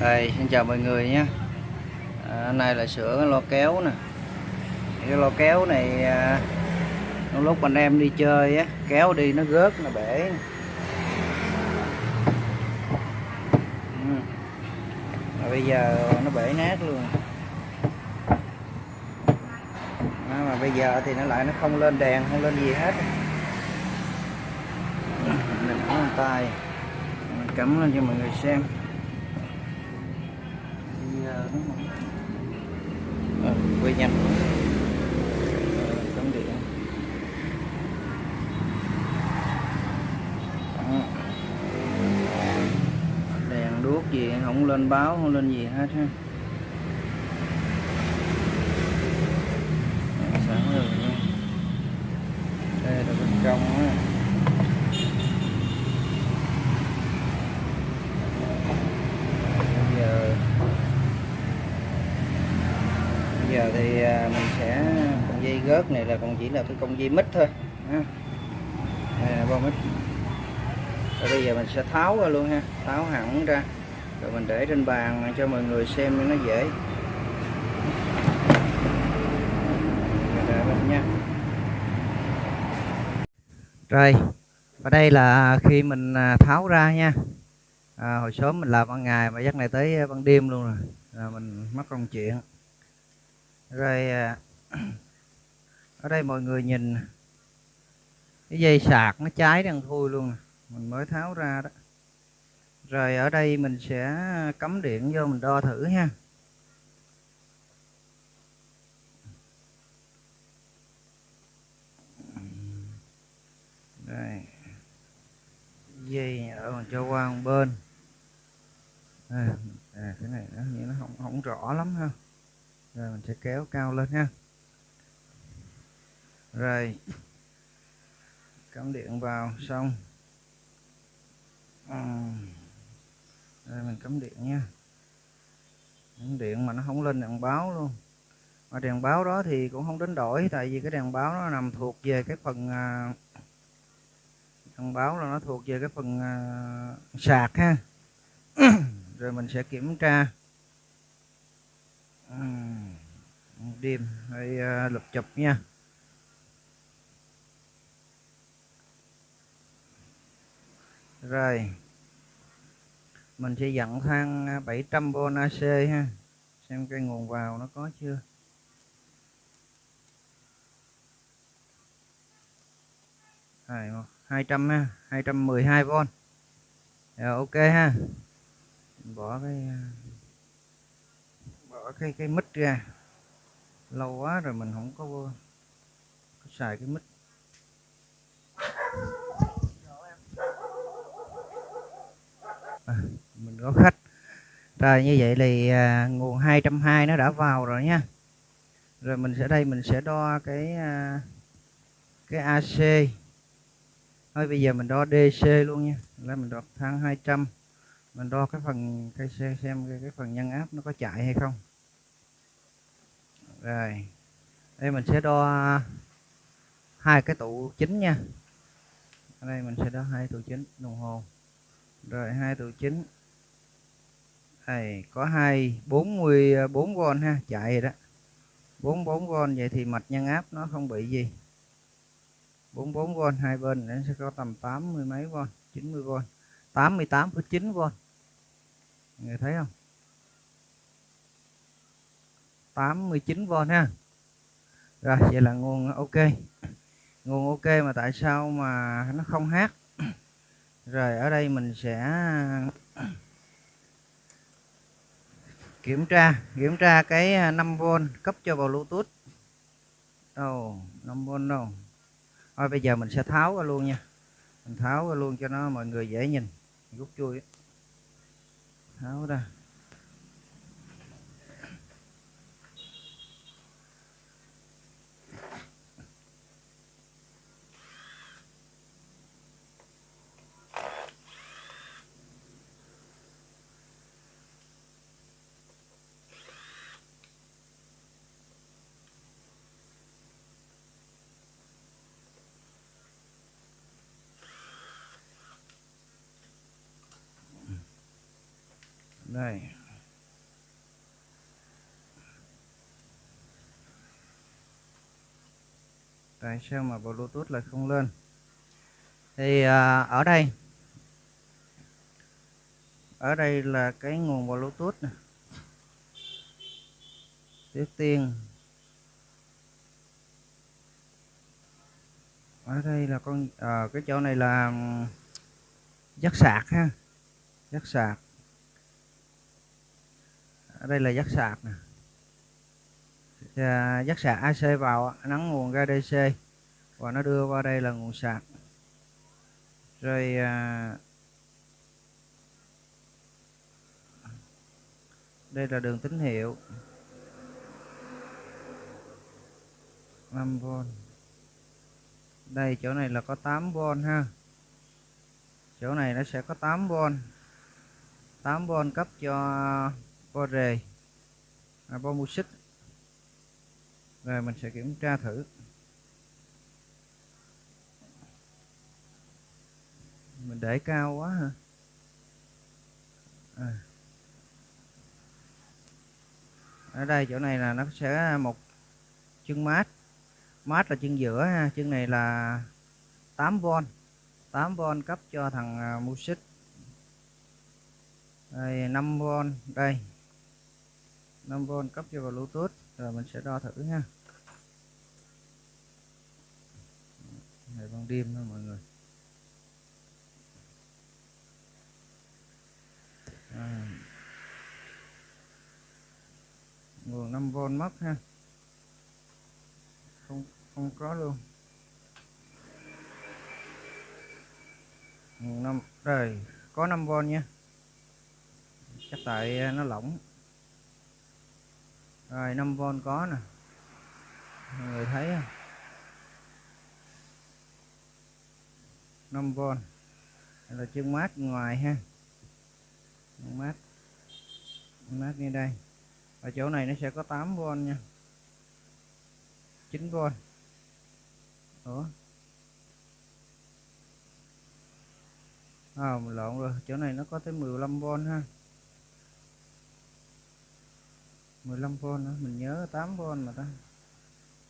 Đây, xin chào mọi người nhé. À, Này là sửa cái lo kéo nè. Cái lo kéo này à, Lúc anh em đi chơi á Kéo đi nó rớt, nó bể ừ. Mà bây giờ nó bể nát luôn. À, Mà bây giờ thì nó lại nó không lên đèn, không lên gì hết. Mình tay Mình cắm lên cho mọi người xem à, quay nhanh. À, cắm điện đèn đuốc gì không lên báo không lên gì hết ha. Sẵn rồi đây là bên trong á giờ bây giờ thì à, mình sẽ con dây gớt này là còn chỉ là cái con dây mít thôi đây là bo mít. Rồi bây giờ mình sẽ tháo ra luôn ha tháo hẳn ra. Rồi mình để trên bàn cho mọi người xem cho nó dễ. Nha. Rồi và đây là khi mình à, tháo ra nha. À, hồi sớm mình làm ban ngày mà dắt này tới ban đêm luôn rồi. Là mình mất công chuyện rồi à, ở đây mọi người nhìn cái dây sạc nó cháy đang thui luôn mình mới tháo ra đó. Rồi ở đây mình sẽ cắm điện vô mình đo thử ha. Đây dây ở mình cho qua một bên. À, à, cái này nó như nó không không rõ lắm ha rồi, mình sẽ kéo cao lên ha. Rồi, cắm điện vào, xong. Rồi, mình cắm điện nha. Cắm điện mà nó không lên đèn báo luôn. Mà đèn báo đó thì cũng không đến đổi, tại vì cái đèn báo nó nằm thuộc về cái phần à, đèn báo là nó thuộc về cái phần à, sạc ha. Rồi, mình sẽ kiểm tra đêm hay ờ, lập chụp nha. Rồi, mình sẽ dặn thang ờ, 700V AC ha, xem cái nguồn vào nó có chưa. Rồi 200 ha 212V rồi, ok ha. Bỏ cái ờ, bỏ cái cái mít ra. Lâu quá rồi mình không có, có xài cái mít. À, mình có khách. Rồi như vậy thì à, nguồn 220 nó đã vào rồi nha. Rồi mình sẽ đây mình sẽ đo cái à, cái AC thôi bây giờ mình đo DC luôn nha. Là mình đo thang 200 mình đo cái phần cái xem, xem cái, cái phần nhân áp nó có chạy hay không rồi. Đây mình sẽ đo hai cái tụ chính nha. Ở đây mình sẽ đo hai tụ chính đồng hồ. Rồi hai tụ chính. Đây có hai bốn mươi bốn v ha chạy rồi đó. bốn bốn v vậy thì mạch nhân áp nó không bị gì. 44 v hai bên nó sẽ có tầm 80 mấy v 90 v 88,9 v người thấy không? 89V ha. Rồi, vậy là nguồn ok. Nguồn ok mà tại sao mà nó không hát? Rồi, ở đây mình sẽ kiểm tra kiểm tra cái à, 5V cấp cho vào Bluetooth. Đâu 5V đâu? Thôi, bây giờ mình sẽ tháo ra luôn nha. Mình tháo ra luôn cho nó mọi người dễ nhìn rút chui tháo ra. đây. Tại sao mà bluetooth lại không lên? Thì à, ở đây. Ở đây là cái nguồn bluetooth này. trước tiên. Ở đây là con à, cái chỗ này là dắt sạc ha. Dắt sạc ở đây là giác sạc nè. À, dắt sạc AC vào nắng nguồn ra DC và nó đưa qua đây là nguồn sạc. Rồi à, đây là đường tín hiệu. 5V đây chỗ này là có 8V ha. Chỗ này nó sẽ có 8V 8V cấp cho bo rề à, bo music rồi mình sẽ kiểm tra thử. Mình để cao quá hả à. ở đây chỗ này là nó sẽ một chân mát. Mát là chân giữa ha. Chân này là 8V 8V cấp cho thằng uh, xích. Đây 5V đây. 5V cấp cho vào Bluetooth. Rồi mình sẽ đo thử ha này ban đêm thôi mọi người. À. nguồn 5V mất ha. Không không có luôn. Nguồn 5 rồi có 5V nha. Chắc tại à, nó lỏng rồi 5V có nè. Mọi người thấy không? 5V đây là chân mát ngoài ha. Chân mát. Chân mát như đây. Ở chỗ này nó sẽ có 8V nha. 9V Ủa? À, lộn rồi. Chỗ này nó có tới 15V ha. 15V nữa mình nhớ 8V mà ta.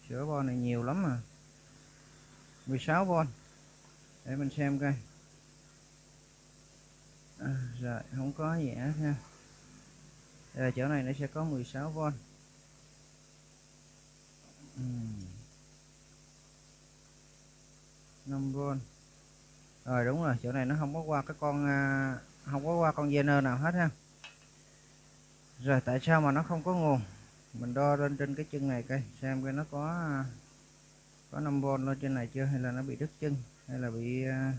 Sửa bo này nhiều lắm mà. 16V để mình xem coi. À, rồi không có gì hết ha. Đây là chỗ này nó sẽ có 16V uhm. 5V rồi đúng rồi chỗ này nó không có qua cái con à, không có qua con Zener nào hết ha rồi tại sao mà nó không có nguồn? Mình đo lên trên cái chân này coi xem coi nó có có 5V lên trên này chưa hay là nó bị đứt chân hay là bị uh,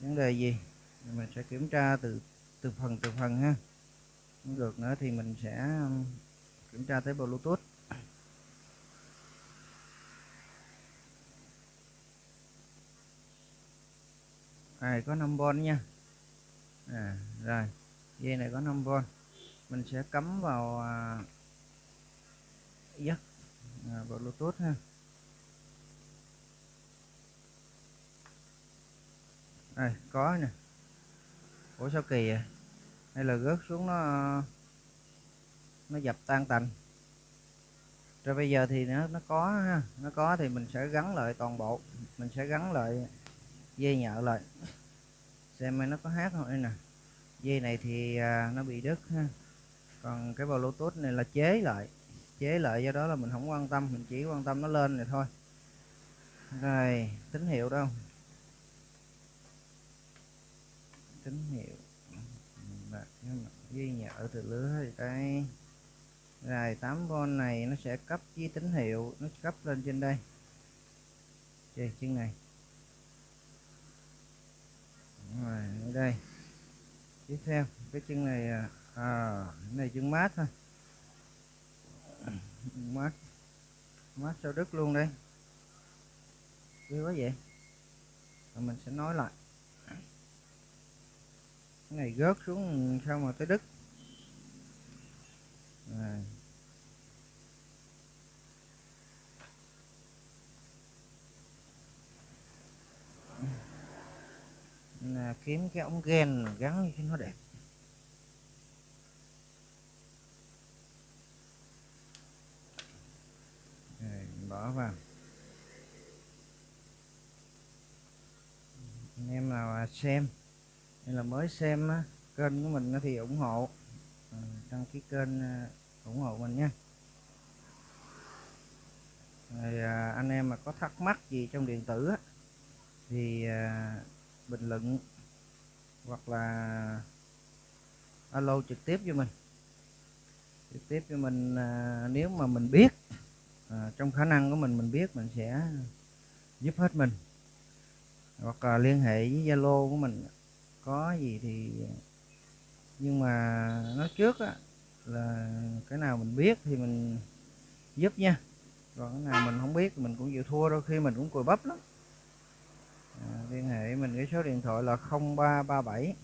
vấn đề gì? Mình sẽ kiểm tra từ từ phần từ phần ha. Không được nữa thì mình sẽ um, kiểm tra tới bluetooth. Này có 5V nha. À, rồi dây này có 5V mình sẽ cắm vào à, à, vào bluetooth ha. Đây có nè. Ủa sao kỳ vậy? Hay là rớt xuống nó nó dập tan tành? Rồi bây giờ thì nó nó có ha. Nó có thì mình sẽ gắn lại toàn bộ. Mình sẽ gắn lại dây nhợ lại. Xem nó có hát không. Đây nè. Dây này thì à, nó bị đứt ha còn cái bluetooth này là chế lại chế lại do đó là mình không quan tâm, mình chỉ quan tâm nó lên này thôi. Rồi, tín hiệu đâu? Tín hiệu. Ghi nhở từ lứa thì đây rồi 8V này nó sẽ cấp với tín hiệu, nó cấp lên trên đây. Trên chân này. Rồi, ở đây. Tiếp theo, cái chân này à à, cái này chân mát thôi. Mát. Mát sao đứt luôn đây? Ghê quá vậy. Rồi mình sẽ nói lại. Cái này gớt xuống sao mà tới đứt? Rồi. là kiếm cái ống ghen gắn cho nó đẹp. bỏ vào. Anh em nào à, xem. Hay là mới xem kênh của mình thì ủng hộ. À, đăng ký kênh à, ủng hộ mình nha. Rồi anh em mà có thắc mắc gì trong điện tử thì bình luận hoặc là alo trực tiếp cho mình. Trực tiếp cho mình nếu mà mình biết à, trong khả năng của mình mình biết mình sẽ giúp hết mình. Hoặc là liên hệ với zalo của mình có gì thì nhưng mà nói trước á, là cái nào mình biết thì mình giúp nha. Còn cái nào mình không biết thì mình cũng chịu thua đôi khi mình cũng cùi bắp lắm. À, liên hệ mình cái số điện thoại là 0337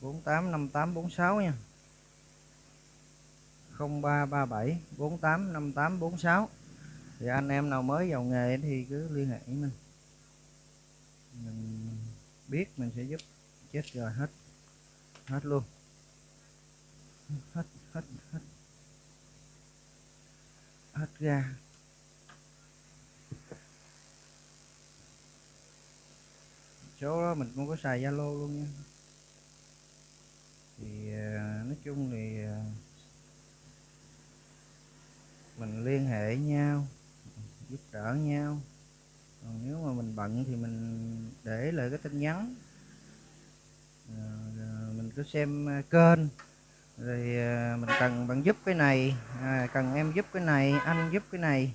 485846 nha. 0337 485846 thì anh em nào mới vào nghề thì cứ liên hệ với mình. Mình biết mình sẽ giúp. Chết rồi, hết. Hết luôn. Hết hết hết. Hết ra. Số đó mình cũng có xài zalo luôn nha. Thì ờ, nói chung thì ờ, mình liên hệ nhau giúp đỡ nhau. Còn nếu mà mình bận thì mình để lại cái tin nhắn. Ờ, mình cứ xem à, kênh. Rồi à, mình cần bạn giúp cái này à, cần em giúp cái này anh giúp cái này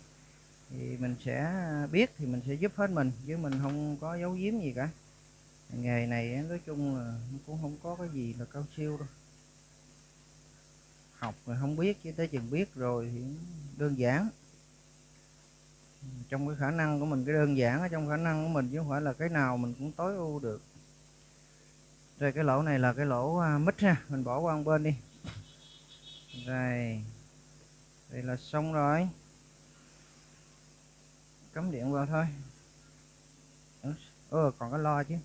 thì mình sẽ biết thì mình sẽ giúp hết mình chứ mình không có giấu giếm gì cả. Nghề này nói chung là cũng không có cái gì là cao siêu đâu. Học rồi không biết chứ tới chừng biết rồi thì đơn giản trong cái khả năng của mình cái đơn giản ở trong khả năng của mình chứ không phải là cái nào mình cũng tối ưu được. Rồi cái lỗ này là cái lỗ uh, mít ha mình bỏ qua một bên đi. Rồi đây là xong rồi. Cắm điện vào thôi. Ơ còn cái lo chứ.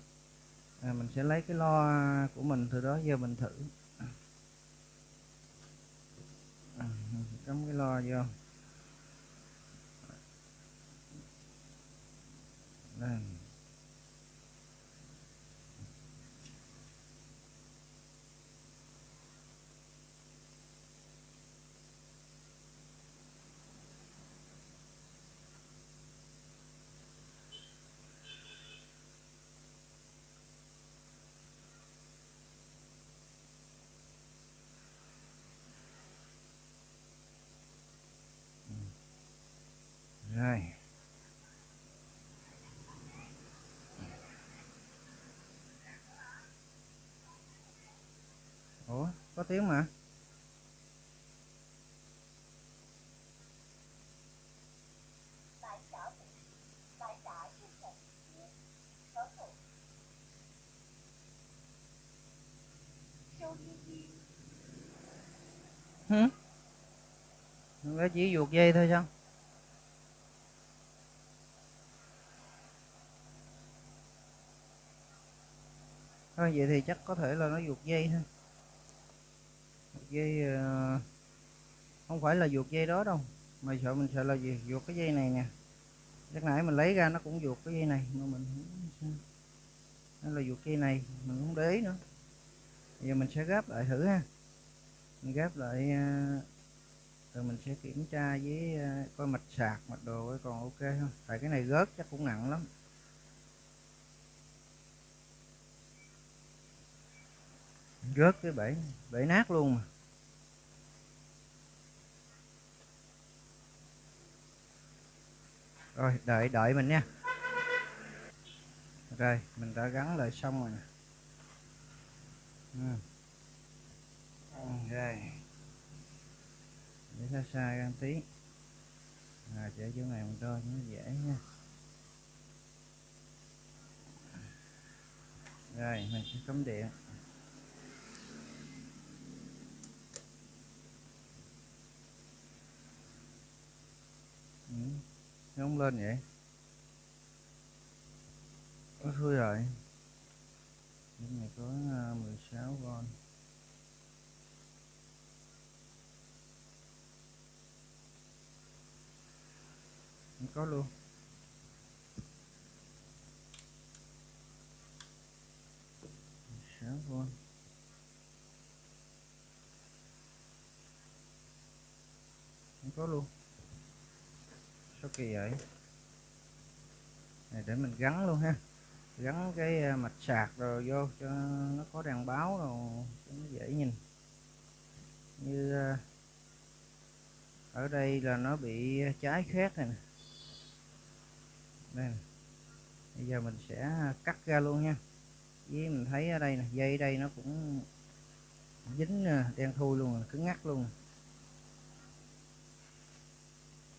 À, mình sẽ lấy cái lo của mình từ đó giờ mình thử. À, cắm cái lo vô đây rồi ủa có tiếng mà. Hử? Nó chỉ vuột dây thôi sao? Thôi, vậy thì chắc có thể là nó vuột dây thôi dây ờ, không phải là vuột dây đó đâu, mà sợ mình sợ là gì vuột cái dây này nè. Lúc nãy mình lấy ra nó cũng vuột cái dây này, mà mình nó là vuột dây này, mình không để ý nữa. Giờ mình sẽ gáp lại thử ha. Mình gáp lại ờ, rồi mình sẽ kiểm tra với ờ, coi mạch sạc, mạch đồ còn ok không? Tại cái này gớt chắc cũng nặng lắm. Gớt cái bể bể nát luôn mà. Rồi đợi đợi mình nha. Rồi mình đã gắn lại xong rồi nè. Ừ. Rồi. Để xa xa ra tí. À, để chỗ này mình đo cho nó dễ nha. Rồi mình sẽ cắm điện. Ừ nó không lên vậy. Có thôi rồi. Cái này có à, 16 con. Có luôn. Sáu con. Có luôn số kỳ vậy? Này, để mình gắn luôn ha. Gắn cái à, mạch sạc rồi vô cho nó có đèn báo rồi cho nó dễ nhìn. Như à, ở đây là nó bị trái khét này nè. Đây nè. bây giờ mình sẽ cắt ra luôn nha. Với mình thấy ở đây nè, dây đây nó cũng dính à, đen thui luôn cứng ngắt luôn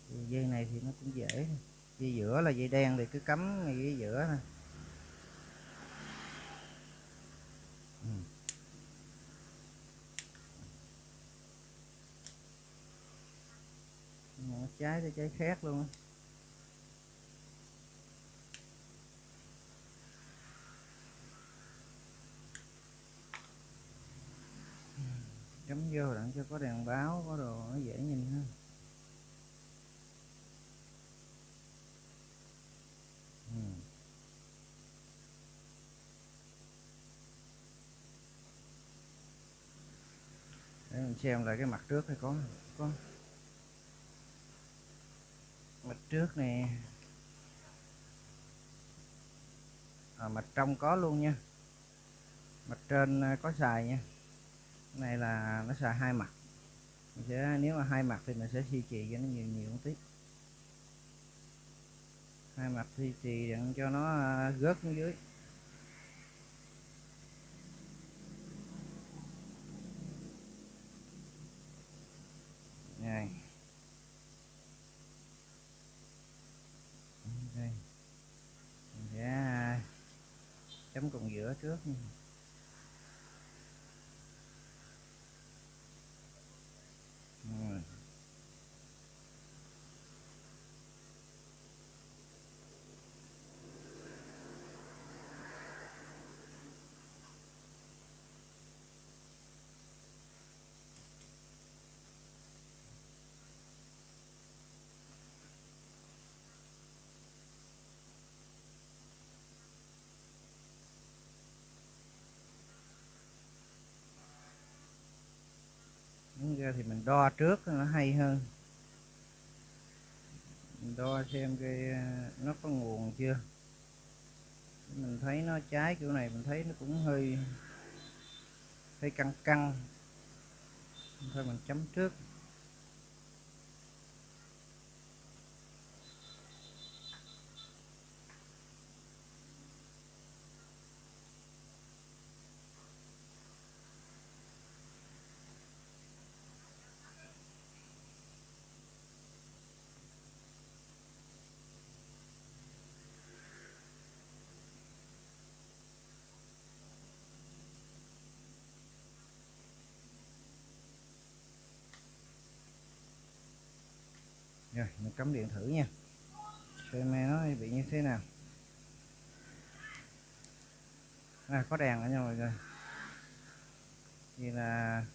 thì dây này thì nó cũng dễ. Dây giữa là dây đen thì cứ cắm ngay dây giữa nè nó ừ. trái tới trái khác luôn á. Ừ. Vô đặng cho có đèn báo, có đồ nó dễ nhìn hơn. Xem lại cái mặt trước hay có có. Mặt trước nè. À, mặt trong có luôn nha. Mặt trên à, có xài nha. Cái này là nó xài hai mặt. Mình sẽ nếu mà hai mặt thì mình sẽ duy trì cho nó nhiều nhiều một tí. Hai mặt duy trì để cho nó à, gớt xuống dưới. Này đây. Mình sẽ chấm cùng giữa trước nha. Rồi. Đúng ra thì mình đo trước nó hay hơn. Mình đo xem cái à, nó có nguồn chưa? Mình thấy nó trái kiểu này, mình thấy nó cũng hơi hơi căng căng. Thôi mình chấm trước. Rồi mình cắm điện thử nha. Xem nó bị như thế nào. À, có đèn ở nha mọi người. Thì là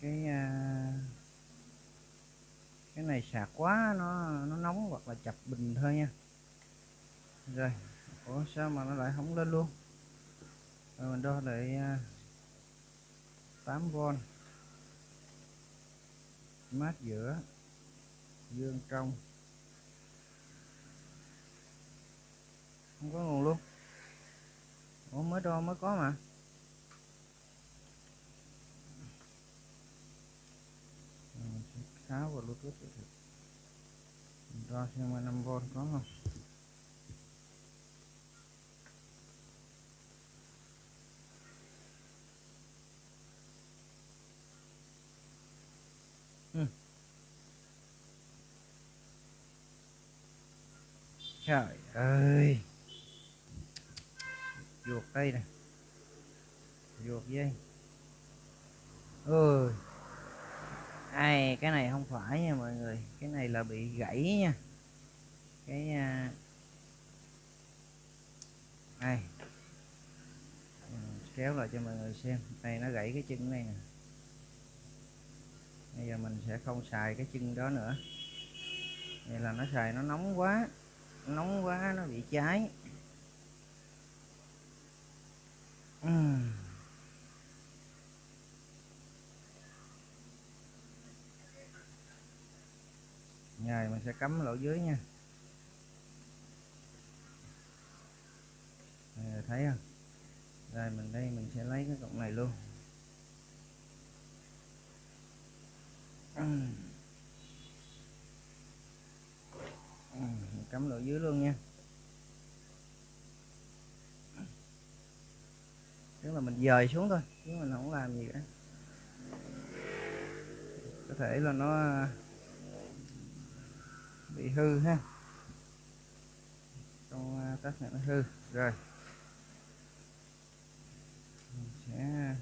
cái à, cái này sạc quá nó nó nóng hoặc là chập bình thôi nha. Rồi ủa sao mà nó lại không lên luôn? Rồi mình đo lại à, 8V mát giữa dương trong. Không có nguồn luôn. Ủa, mới đo mới có mà. Ờ, Tháo vào bluetooth được. Đo xem 5V có không. Ừ. trời ơi. Ruột đây nè. Ruột dây ơi ai cái này không phải nha mọi người. Cái này là bị gãy nha. Cái à, này ờ, kéo lại cho mọi người xem. Này nó gãy cái chân này nè. Bây giờ mình sẽ không xài cái chân đó nữa. Vậy là nó xài nó nóng quá nóng quá nó bị cháy. Uhm. mình sẽ cắm lỗ dưới nha. Đây, thấy không? Rồi mình đây mình sẽ lấy cái cọng này luôn. Mình cắm lỗ dưới luôn nha. Tức là mình dời xuống thôi chứ mình không làm gì cả. Có thể là nó à, bị hư ha. Con à, tắt này nó hư. Rồi. Mình sẽ à,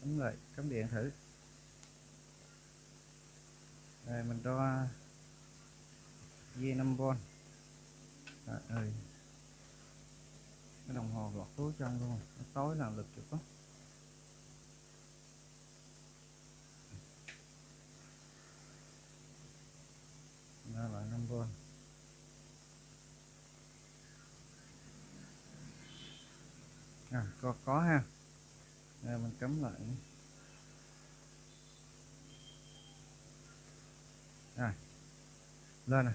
cắm lại cắm điện thử. Rồi mình đo dây 5V Trời ơi. Cái đồng hồ lọt túi trong luôn. Nó tối là lực chụp á ra lại 5V à, có có ha. Đây mình cấm lại. Rồi. Lên này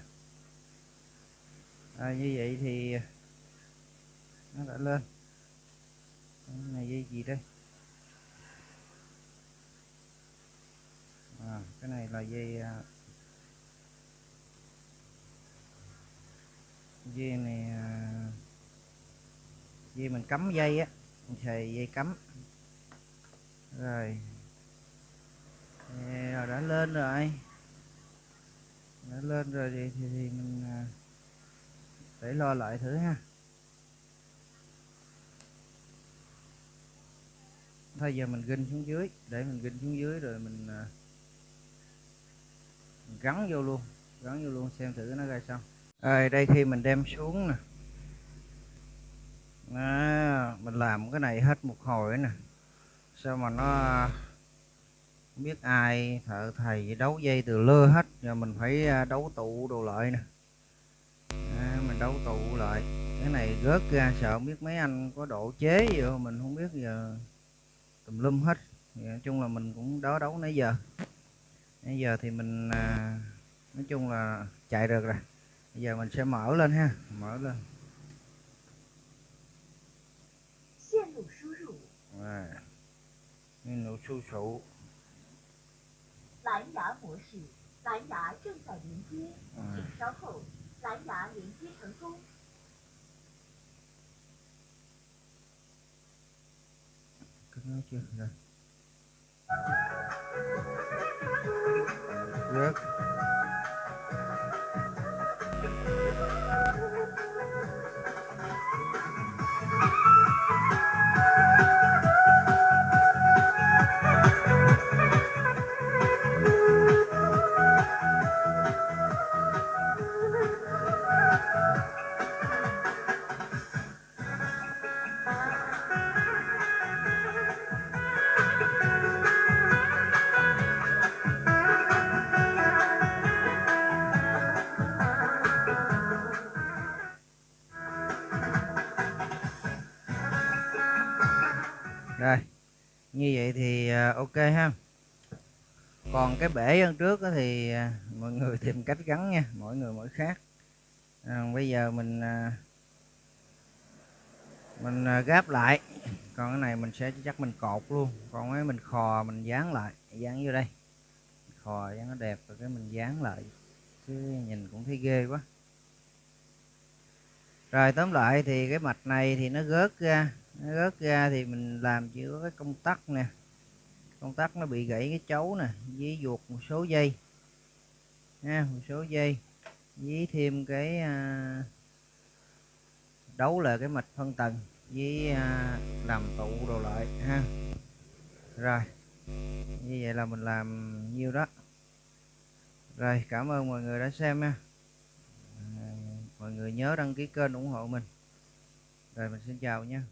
à, như vậy thì nó đã lên. Cái này dây gì đây? À, cái này là dây à, dây này à, dây mình cắm dây á mình xài dây cắm. Rồi. Rồi đã lên rồi. Đã lên rồi thì, thì, thì mình à, để lo lại thử ha. Thôi giờ mình ginh xuống dưới để mình ginh xuống dưới rồi mình, à, mình gắn vô luôn gắn vô luôn xem thử nó ra sao. À, đây khi mình đem xuống nè. À, mình làm cái này hết một hồi nè. Sao mà nó à, không biết ai thợ thầy đấu dây từ lơ hết giờ mình phải à, đấu tụ đồ lại nè à, mình đấu tụ lại cái này rớt ra sợ không biết mấy anh có độ chế gì không mình không biết giờ tùm lum hết thì nói chung là mình cũng đó đấu nãy giờ nãy giờ thì mình à, nói chung là chạy được rồi bây giờ mình sẽ mở lên ha mở lên rồi nguyên nụ su sụ 蓝牙模式，蓝牙正在连接，请稍后， lãnh đạo huyện Chí Thượng Thu. Cắt nó chưa? Rồi. Rớt ok ha. Còn cái bể hơn trước thì à, mọi người tìm cách gắn nha mỗi người mỗi khác. À, bây giờ mình à, mình à, gáp lại. Còn cái này mình sẽ chắc mình cột luôn. Còn cái mình khò mình dán lại dán vô đây. Khò dán nó đẹp rồi cái mình dán lại. Chứ nhìn cũng thấy ghê quá. Rồi tóm lại thì cái mạch này thì nó gớt ra. Nó gớt ra thì mình làm chỉ có cái công tắc nè công tắc nó bị gãy cái chấu nè với ruột một số dây. Ha, một số dây. Với thêm cái à, đấu là cái mạch phân tầng với à, làm tụ đồ lại ha. Rồi như vậy là mình làm nhiêu đó. Rồi cảm ơn mọi người đã xem nha. À, mọi người nhớ đăng ký kênh ủng hộ mình. Rồi mình xin chào nha.